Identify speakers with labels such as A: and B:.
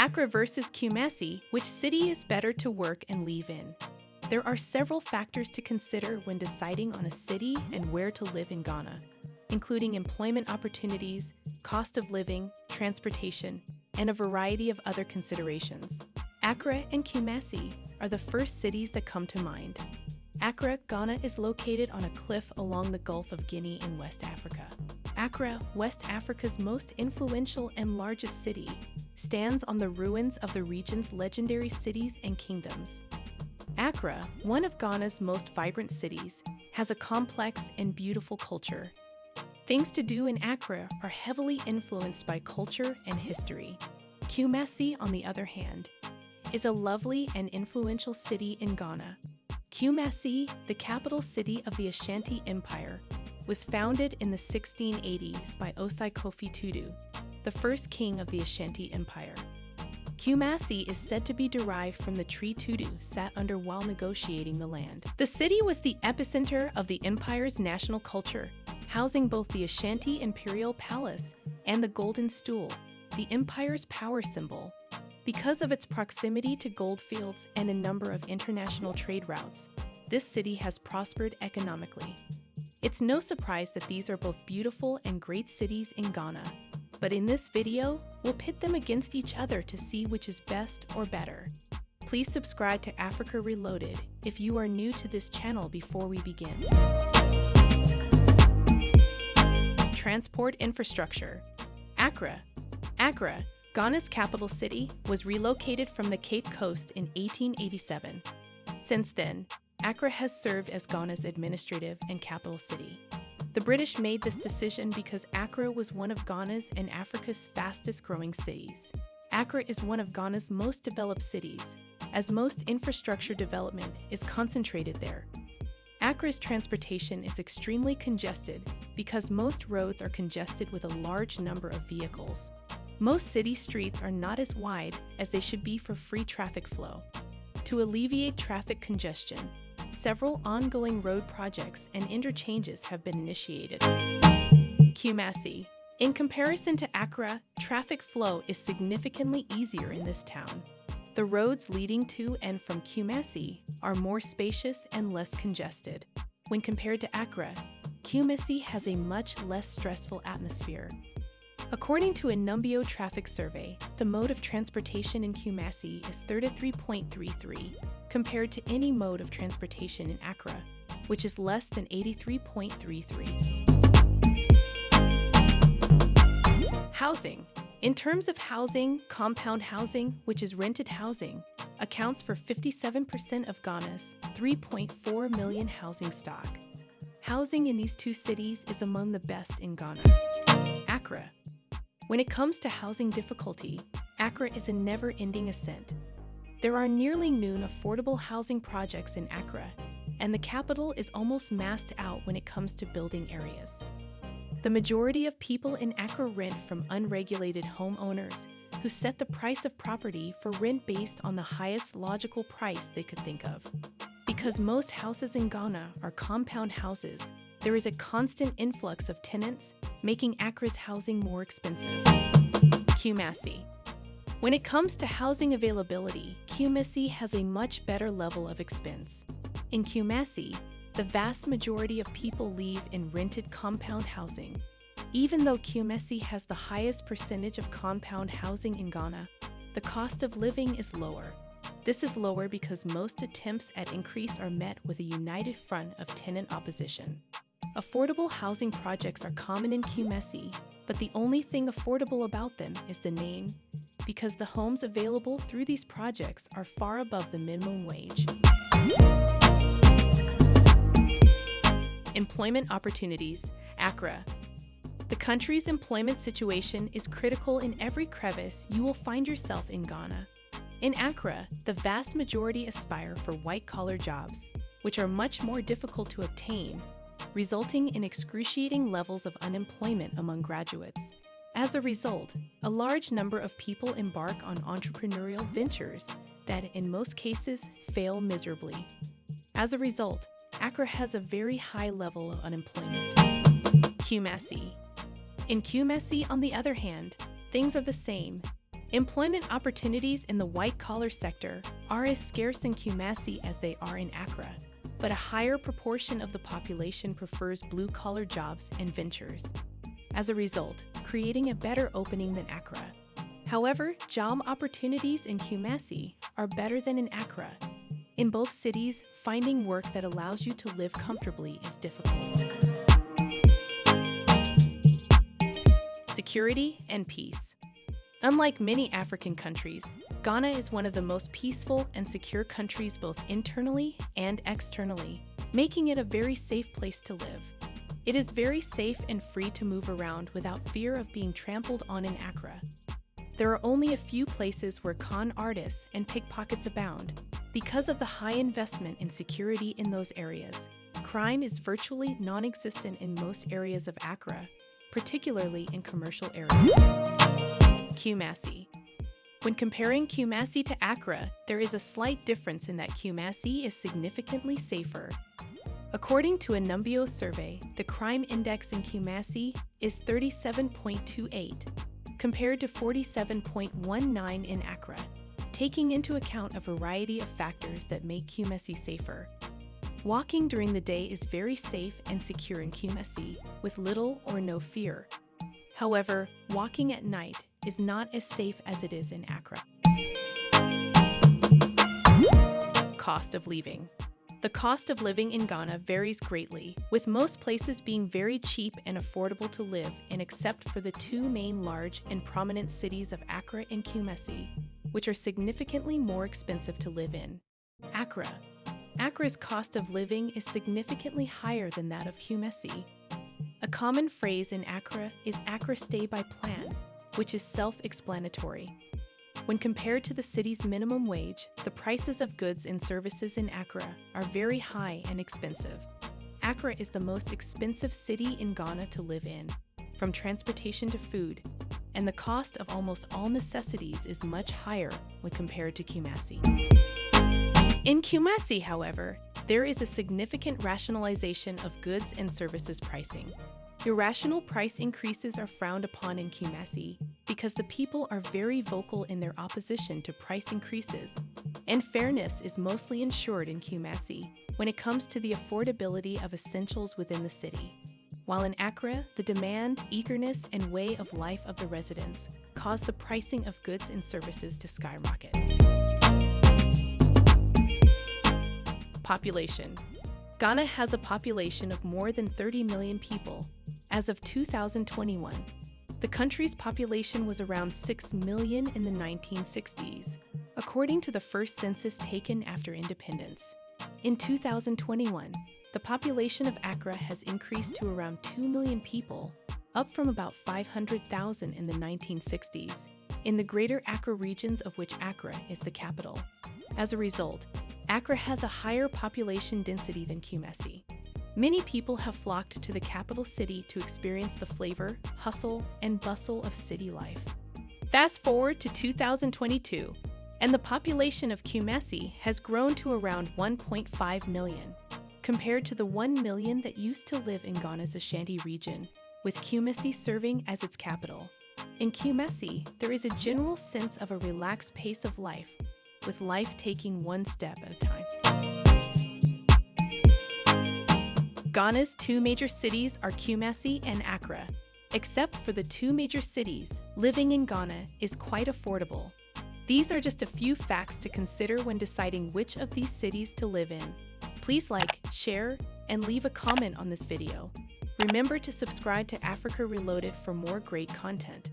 A: Accra versus Kumasi, which city is better to work and live in? There are several factors to consider when deciding on a city and where to live in Ghana, including employment opportunities, cost of living, transportation, and a variety of other considerations. Accra and Kumasi are the first cities that come to mind. Accra, Ghana is located on a cliff along the Gulf of Guinea in West Africa. Accra, West Africa's most influential and largest city, stands on the ruins of the region's legendary cities and kingdoms. Accra, one of Ghana's most vibrant cities, has a complex and beautiful culture. Things to do in Accra are heavily influenced by culture and history. Kumasi, on the other hand, is a lovely and influential city in Ghana. Kumasi, the capital city of the Ashanti Empire, was founded in the 1680s by Osei Kofi Tutu, the first king of the Ashanti Empire. Kumasi is said to be derived from the tree Tutu sat under while negotiating the land. The city was the epicenter of the empire's national culture, housing both the Ashanti Imperial Palace and the Golden Stool, the empire's power symbol. Because of its proximity to goldfields and a number of international trade routes, this city has prospered economically. It's no surprise that these are both beautiful and great cities in Ghana, but in this video, we'll pit them against each other to see which is best or better. Please subscribe to Africa Reloaded if you are new to this channel before we begin. Transport infrastructure. Accra. Accra, Ghana's capital city, was relocated from the Cape Coast in 1887. Since then, Accra has served as Ghana's administrative and capital city. The British made this decision because Accra was one of Ghana's and Africa's fastest growing cities. Accra is one of Ghana's most developed cities, as most infrastructure development is concentrated there. Accra's transportation is extremely congested because most roads are congested with a large number of vehicles. Most city streets are not as wide as they should be for free traffic flow. To alleviate traffic congestion, several ongoing road projects and interchanges have been initiated. Kumasi. In comparison to Accra, traffic flow is significantly easier in this town. The roads leading to and from Kumasi are more spacious and less congested. When compared to Accra, Kumasi has a much less stressful atmosphere. According to a Numbeo traffic survey, the mode of transportation in Kumasi is 33.33, compared to any mode of transportation in Accra, which is less than 83.33. Housing. In terms of housing, compound housing, which is rented housing, accounts for 57% of Ghana's 3.4 million housing stock. Housing in these two cities is among the best in Ghana. Accra. When it comes to housing difficulty, Accra is a never-ending ascent. There are nearly noon affordable housing projects in Accra, and the capital is almost massed out when it comes to building areas. The majority of people in Accra rent from unregulated homeowners who set the price of property for rent based on the highest logical price they could think of. Because most houses in Ghana are compound houses, there is a constant influx of tenants, making Accra's housing more expensive. Kumasi. When it comes to housing availability, Kumasi has a much better level of expense. In Kumasi, the vast majority of people live in rented compound housing. Even though Kumasi has the highest percentage of compound housing in Ghana, the cost of living is lower. This is lower because most attempts at increase are met with a united front of tenant opposition. Affordable housing projects are common in Kumasi, but the only thing affordable about them is the name, because the homes available through these projects are far above the minimum wage. Employment opportunities, Accra. The country's employment situation is critical in every crevice you will find yourself in Ghana. In Accra, the vast majority aspire for white-collar jobs, which are much more difficult to obtain resulting in excruciating levels of unemployment among graduates. As a result, a large number of people embark on entrepreneurial ventures that, in most cases, fail miserably. As a result, Accra has a very high level of unemployment. Kumasi. In Kumasi, on the other hand, things are the same. Employment opportunities in the white-collar sector are as scarce in Kumasi as they are in Accra, but a higher proportion of the population prefers blue-collar jobs and ventures. As a result, creating a better opening than Accra. However, job opportunities in Kumasi are better than in Accra. In both cities, finding work that allows you to live comfortably is difficult. Security and peace. Unlike many African countries, Ghana is one of the most peaceful and secure countries both internally and externally, making it a very safe place to live. It is very safe and free to move around without fear of being trampled on in Accra. There are only a few places where con artists and pickpockets abound. Because of the high investment in security in those areas, crime is virtually non-existent in most areas of Accra, particularly in commercial areas. Kumasi. When comparing Kumasi to Accra, there is a slight difference in that Kumasi is significantly safer. According to a Numbeo survey, the crime index in Kumasi is 37.28, compared to 47.19 in Accra, taking into account a variety of factors that make Kumasi safer. Walking during the day is very safe and secure in Kumasi, with little or no fear. However, walking at night is not as safe as it is in Accra. Cost of living. The cost of living in Ghana varies greatly, with most places being very cheap and affordable to live in except for the two main large and prominent cities of Accra and Kumasi, which are significantly more expensive to live in. Accra. Accra's cost of living is significantly higher than that of Kumasi. A common phrase in Accra is Accra stay by plan, which is self-explanatory. When compared to the city's minimum wage, the prices of goods and services in Accra are very high and expensive. Accra is the most expensive city in Ghana to live in, from transportation to food, and the cost of almost all necessities is much higher when compared to Kumasi. In Kumasi, however, there is a significant rationalization of goods and services pricing. Irrational price increases are frowned upon in Kumasi because the people are very vocal in their opposition to price increases, and fairness is mostly ensured in Kumasi when it comes to the affordability of essentials within the city. While in Accra, the demand, eagerness, and way of life of the residents cause the pricing of goods and services to skyrocket. Population Ghana has a population of more than 30 million people as of 2021. The country's population was around 6 million in the 1960s, according to the first census taken after independence. In 2021, the population of Accra has increased to around 2 million people, up from about 500,000 in the 1960s, in the greater Accra regions of which Accra is the capital. As a result, Accra has a higher population density than Kumasi. Many people have flocked to the capital city to experience the flavor, hustle, and bustle of city life. Fast forward to 2022, and the population of Kumasi has grown to around 1.5 million, compared to the 1 million that used to live in Ghana's Ashanti region, with Kumasi serving as its capital. In Kumasi, there is a general sense of a relaxed pace of life with life taking one step at a time. Ghana's two major cities are Kumasi and Accra. Except for the two major cities, living in Ghana is quite affordable. These are just a few facts to consider when deciding which of these cities to live in. Please like, share, and leave a comment on this video. Remember to subscribe to Africa Reloaded for more great content.